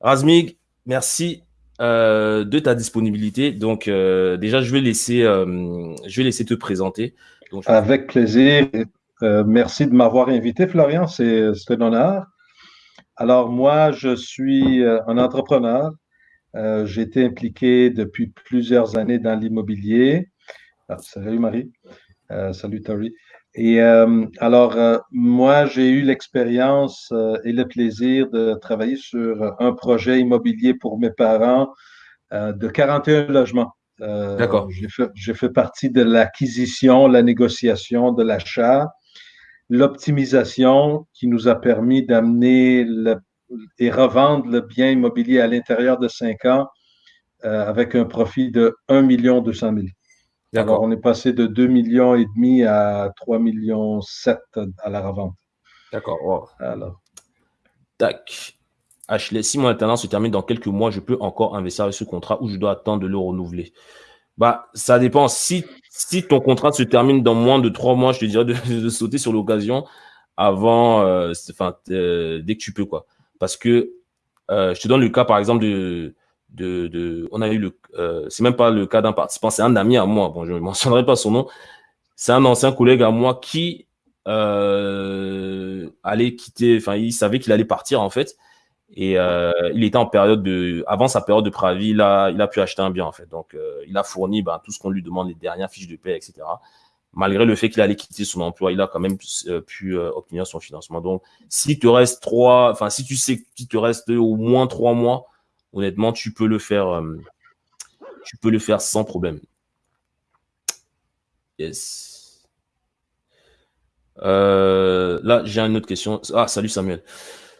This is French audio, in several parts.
Razmig, merci de ta disponibilité. Donc, déjà, je vais, laisser, vais laisser te présenter. Avec plaisir. merci de m'avoir invité, Florian. C'est un honneur. Alors, moi, je suis un entrepreneur. J'ai été impliqué depuis plusieurs années dans l'immobilier. Ah, salut Marie. Salut Tori. Et euh, alors, euh, moi, j'ai eu l'expérience euh, et le plaisir de travailler sur un projet immobilier pour mes parents de 41 logements. D'accord. J'ai fait, partie de l'acquisition, la négociation, de l'achat, l'optimisation qui nous a permis d'amener et revendre le bien immobilier à l'intérieur de cinq ans avec un profit de 1 200 000. Alors, on est passé de 2 millions et demi à 3 millions 7 à la revente. D'accord. Alors. Tac. Ashley, si mon alternance se termine dans quelques mois, je peux encore investir avec ce contrat ou je dois attendre de le renouveler? Bah, ça dépend. Si, si ton contrat se termine dans moins de trois mois, je te dirais de, sauter sur l'occasion avant, euh, enfin, euh, dès que tu peux, quoi. Parce que euh, je te donne le cas, par exemple, de, de, on a eu le, euh, c'est même pas le cas d'un participant, c'est un ami à moi. Bon, je ne mentionnerai pas son nom. C'est un ancien collègue à moi qui euh, allait quitter, enfin, il savait qu'il allait partir en fait. Et euh, il était en période de, avant sa période de préavis, il a, il a pu acheter un bien en fait. Donc, il a fourni ben, tout ce qu'on lui demande, les dernières fiches de paie, etc. Malgré le fait qu'il allait quitter son emploi, il a quand même pu obtenir son financement. Donc, s'il te reste trois, enfin, si tu sais qu'il te reste au moins trois mois honnêtement, tu peux le faire, euh, tu peux le faire sans problème. Yes. Euh, là, j'ai une autre question. Ah, salut Samuel.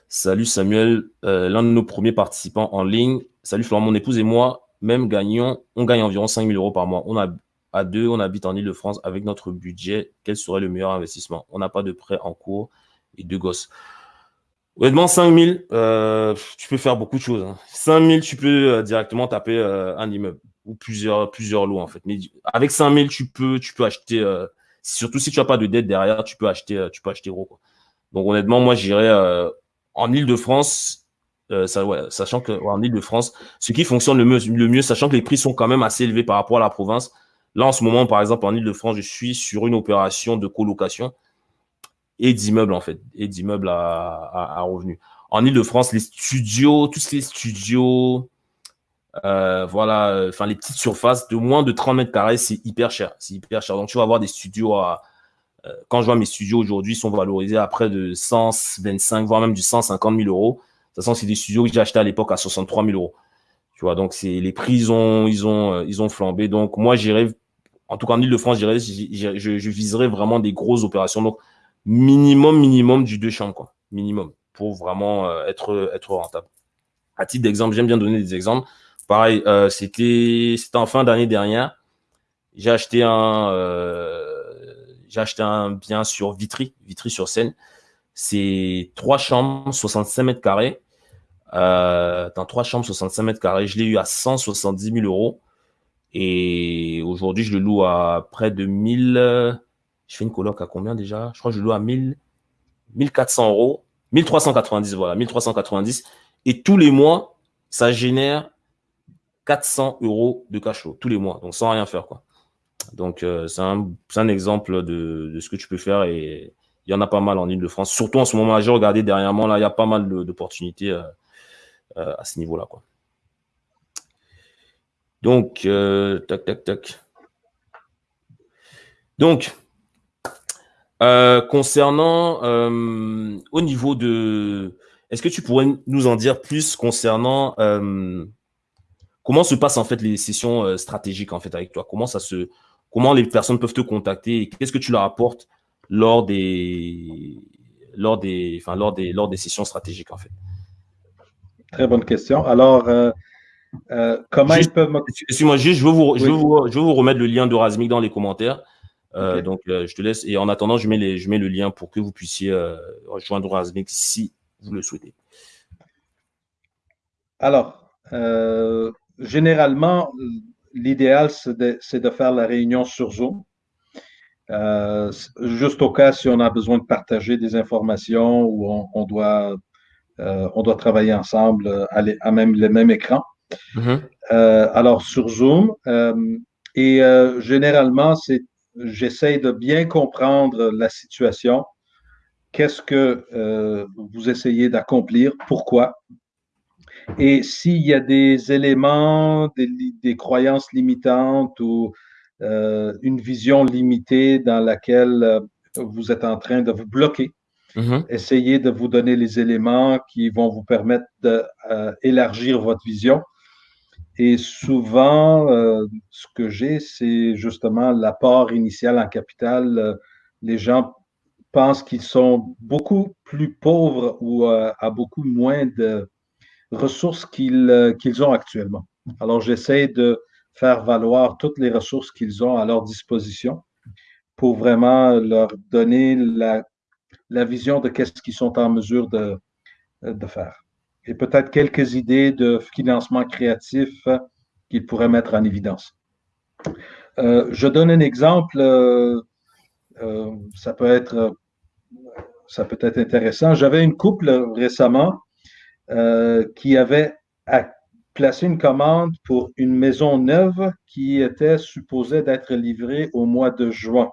Salut Samuel, euh, l'un de nos premiers participants en ligne. Salut Florent, mon épouse et moi, même gagnons, on gagne environ 5 000 euros par mois. On a à deux, on habite en Ile-de-France avec notre budget. Quel serait le meilleur investissement? On n'a pas de prêt en cours et deux gosses. Honnêtement, 5000, euh, tu peux faire beaucoup de choses. Hein. 5000, tu peux euh, directement taper euh, un immeuble ou plusieurs, plusieurs lots en fait. Mais avec 5000, tu peux, tu peux acheter, euh, surtout si tu n'as pas de dette derrière, tu peux acheter, tu peux acheter gros. Donc honnêtement, moi, j'irais en Ile-de-France, sachant que en Ile-de-France, ce qui fonctionne le mieux, le mieux, sachant que les prix sont quand même assez élevés par rapport à la province. Là, en ce moment, par exemple, en Ile-de-France, je suis sur une opération de colocation et d'immeubles, en fait, et d'immeubles à, à, revenus. En Ile-de-France, les studios, tous les studios, euh, voilà, enfin, les petites surfaces de moins de 30 mètres carrés, c'est hyper cher. C'est hyper cher. Donc, tu vas avoir des studios à. Euh, quand je vois mes studios aujourd'hui, sont valorisés à près de 125, voire même du 150 000 euros. De toute façon, c'est des studios que j'ai achetés à l'époque à 63 000 euros. Tu vois, donc c'est les prix, ils ont, ils ont, euh, ils ont flambé. Donc, moi, j'irais, en tout cas en Ile-de-France, je, je, viserais vraiment des grosses opérations. Donc, minimum, minimum du deux chambres, quoi. Minimum, pour vraiment euh, être, être rentable. À titre d'exemple, j'aime bien donner des exemples. Pareil, euh, c'était en fin d'année dernière. J'ai acheté un euh, j'ai acheté un bien sur Vitry, Vitry sur Seine. C'est trois chambres, 65 mètres carrés. Euh, dans trois chambres, 65 mètres carrés. Je l'ai eu à 170 000 euros. Et aujourd'hui, je le loue à près de 1000, je fais une coloc à combien déjà? Je crois que je loue à 1000, 1400 euros. 1390, voilà, 1390. Et tous les mois, ça génère 400 euros de cash flow, tous les mois, donc sans rien faire, quoi. Donc, euh, c'est un, exemple de, ce que tu peux faire et il y en a pas mal en Ile-de-France. Surtout en ce moment, j'ai regardé dernièrement, là, il y a pas mal d'opportunités euh, euh, à ce niveau-là, quoi. Donc, tac, tac, tac. Donc, euh, concernant euh, au niveau de, est-ce que tu pourrais nous en dire plus concernant euh, comment se passent en fait les sessions stratégiques en fait avec toi? Comment ça se, comment les personnes peuvent te contacter et qu'est-ce que tu leur apportes lors des, lors des, enfin lors des, lors des sessions stratégiques en fait? Très bonne question. Alors, comment ils peuvent Excuse-moi, juste, je veux vous, je veux vous, je veux vous remettre le lien de Razmik dans les commentaires. Euh, donc, euh, je te laisse. Et en attendant, je mets, les, je mets le lien pour que vous puissiez euh, rejoindre Razmik si vous le souhaitez. Alors, généralement, l'idéal, c'est de, faire la réunion sur Zoom. juste au cas si on a besoin de partager des informations ou on, doit on doit travailler ensemble à, même le même écran. Mhm. alors sur Zoom, et généralement, c'est j'essaie de bien comprendre la situation. Qu'est-ce que vous essayez d'accomplir? Pourquoi? Et s'il y a des éléments, des, croyances limitantes ou euh, une vision limitée dans laquelle euh, vous êtes en train de vous bloquer, mm-hmm. essayez de vous donner les éléments qui vont vous permettre d'élargir euh, votre vision. Et souvent, ce que j'ai, c'est justement l'apport initial en capital. les gens pensent qu'ils sont beaucoup plus pauvres ou à beaucoup moins de, ressources euh, qu'ils ont actuellement. Alors, j'essaie de faire valoir toutes les ressources qu'ils ont à leur disposition pour vraiment leur donner la, la vision de qu'est-ce qu'ils sont en mesure de, de faire. Et peut-être quelques idées de financement créatif qu'ils pourraient mettre en évidence. Euh, je donne un exemple, euh, ça peut être ça peut être intéressant. J'avais une couple récemment euh, qui avait placé une commande pour une maison neuve qui était supposée d'être livrée au mois de juin.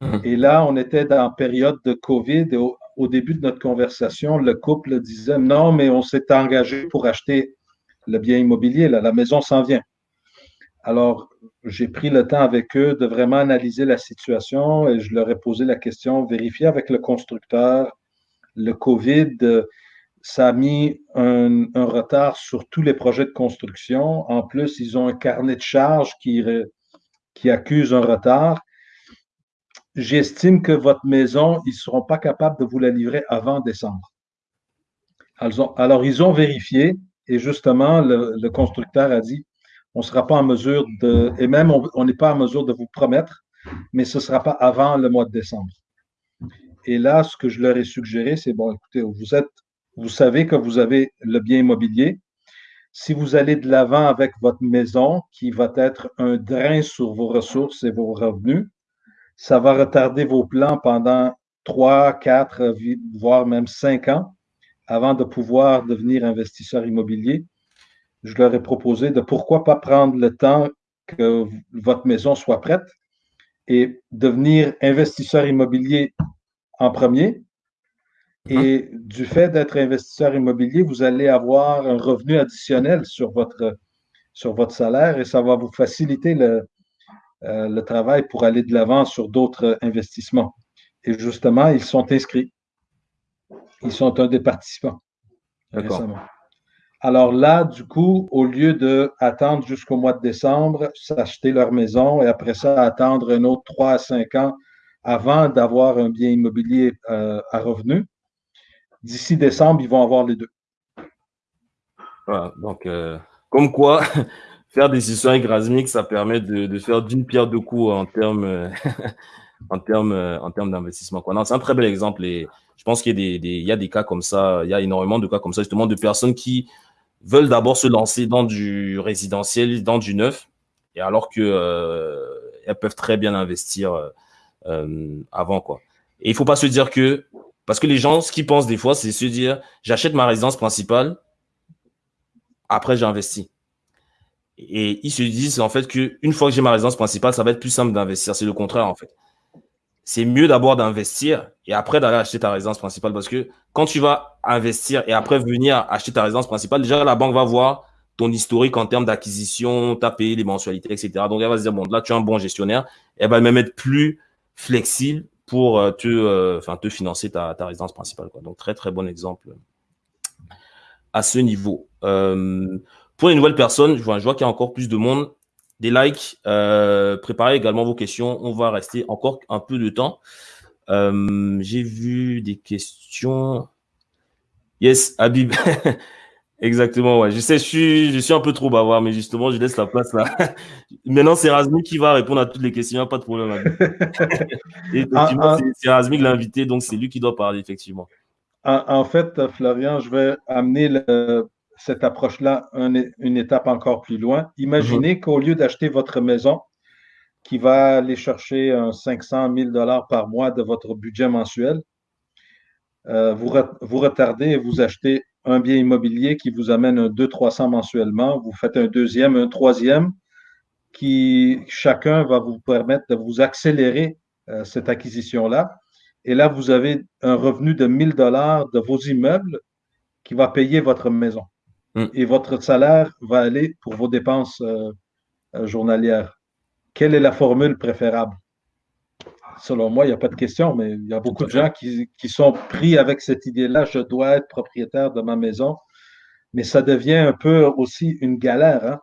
Mhm. Et là, on était dans la période de COVID et au, début de notre conversation, le couple disait non, mais on s'est engagé pour acheter le bien immobilier, la maison s'en vient. Alors, j'ai pris le temps avec eux de vraiment analyser la situation et je leur ai posé la question, vérifier avec le constructeur le COVID, ça a mis un, retard sur tous les projets de construction. En plus, ils ont un carnet de charges qui, qui accuse un retard. J'estime que votre maison, ils ne seront pas capables de vous la livrer avant décembre. Alors, ils ont vérifié et justement, le, constructeur a dit, on ne sera pas en mesure de, et même on n'est pas en mesure de vous promettre, mais ce ne sera pas avant le mois de décembre. Et là, ce que je leur ai suggéré, c'est, bon, écoutez, vous êtes vous savez que vous avez le bien immobilier. Si vous allez de l'avant avec votre maison, qui va être un drain sur vos ressources et vos revenus, ça va retarder vos plans pendant trois, quatre, voire même cinq ans avant de pouvoir devenir investisseur immobilier. Je leur ai proposé de pourquoi pas prendre le temps que votre maison soit prête et devenir investisseur immobilier en premier, Hein? Et du fait d'être investisseur immobilier, vous allez avoir un revenu additionnel sur votre, sur votre salaire et ça va vous faciliter le, euh, le travail pour aller de l'avant sur d'autres investissements. Et justement, ils sont inscrits. Ils sont un des participants récemment. Alors là, du coup, au lieu d'attendre jusqu'au mois de décembre, s'acheter leur maison et après ça, attendre un autre 3 à 5 ans avant d'avoir un bien immobilier euh, à revenu, d'ici décembre, ils vont avoir les deux. Voilà, donc, euh, comme quoi, faire des avec Razmik, ça permet de, faire d'une pierre deux coups en termes en termes en termes d'investissement. C'est un très bel exemple et je pense qu'il y, a des, il y a des cas comme ça, il y a énormément de cas comme ça, justement, de personnes qui veulent d'abord se lancer dans du résidentiel, dans du neuf, et alors que euh, elles peuvent très bien investir euh, avant, quoi. Et il faut pas se dire que parce que les gens, ce qu'ils pensent des fois, c'est se dire, j'achète ma résidence principale, après j'investis. Et ils se disent en fait qu'une fois que j'ai ma résidence principale, ça va être plus simple d'investir. C'est le contraire en fait. C'est mieux d'abord d'investir et après d'aller acheter ta résidence principale parce que quand tu vas investir et après venir acheter ta résidence principale, déjà la banque va voir ton historique en termes d'acquisition, tu as payé les mensualités, etc. Donc elle va se dire, bon, là tu es un bon gestionnaire. Elle va même être plus flexible pour euh, te, euh, te financer ta, ta, résidence principale. Donc, très, très bon exemple à ce niveau. Euh, pour les nouvelles personnes, je vois, je vois qu'il y a encore plus de monde. Des likes, préparez également vos questions. On va rester encore un peu de temps. J'ai vu des questions. Yes, Habib. Exactement, ouais. Je sais, je suis, je suis un peu trop bavard, mais justement, je laisse la place là. Maintenant, c'est Razmik qui va répondre à toutes les questions, pas de problème. Et effectivement, ah, ah. c'est Razmik l'invité, donc c'est lui qui doit parler, effectivement. En, fait, Florian, je vais amener cette approche-là une étape encore plus loin. Imaginez mhm. qu'au lieu d'acheter votre maison, qui va aller chercher un 500 000 dollars par mois de votre budget mensuel, euh, vous, vous retardez et vous achetez un bien immobilier qui vous amène un 200-300 mensuellement. Vous faites un deuxième, un troisième, qui chacun va vous permettre de vous accélérer euh, cette acquisition-là. Et là, vous avez un revenu de 1000 dollars de vos immeubles qui va payer votre maison. Mm. Et votre salaire va aller pour vos dépenses euh, euh, journalières. Quelle est la formule préférable? Selon moi, il n'y a pas de question, mais il y a beaucoup de gens qui, sont pris avec cette idée-là, je dois être propriétaire de ma maison. Mais ça devient un peu aussi une galère, hein.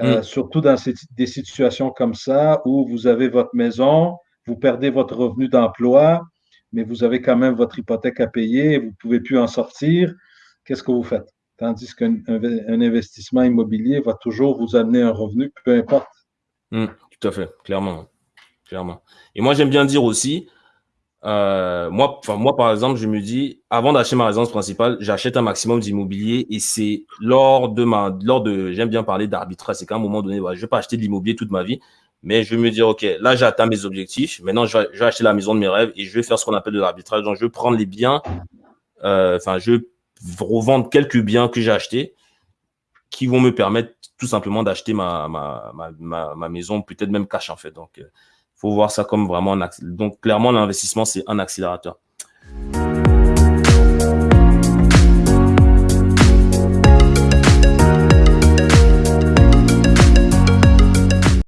euh, mm. surtout dans des situations comme ça où vous avez votre maison, vous perdez votre revenu d'emploi, mais vous avez quand même votre hypothèque à payer, vous ne pouvez plus en sortir. Qu'est-ce que vous faites? Tandis qu'un investissement immobilier va toujours vous amener un revenu, peu importe. Hmm, tout à fait, clairement. clairement. Et moi, j'aime bien dire aussi, euh, moi, par exemple, je me dis, avant d'acheter ma résidence principale, j'achète un maximum d'immobilier et c'est lors de ma, lors de, j'aime bien parler d'arbitrage, c'est qu'à un moment donné, je ne vais pas acheter de l'immobilier toute ma vie, mais je vais me dire, OK, là, j'ai atteint mes objectifs. Maintenant, je vais, acheter la maison de mes rêves et je vais faire ce qu'on appelle de l'arbitrage. Donc, je vais prendre les biens, euh, enfin, je revendre quelques biens que j'ai achetés qui vont me permettre tout simplement d'acheter ma, ma, ma, ma, maison, peut-être même cash en fait. Donc, il euh, faut voir ça comme vraiment un Donc, clairement, l'investissement, c'est un accélérateur.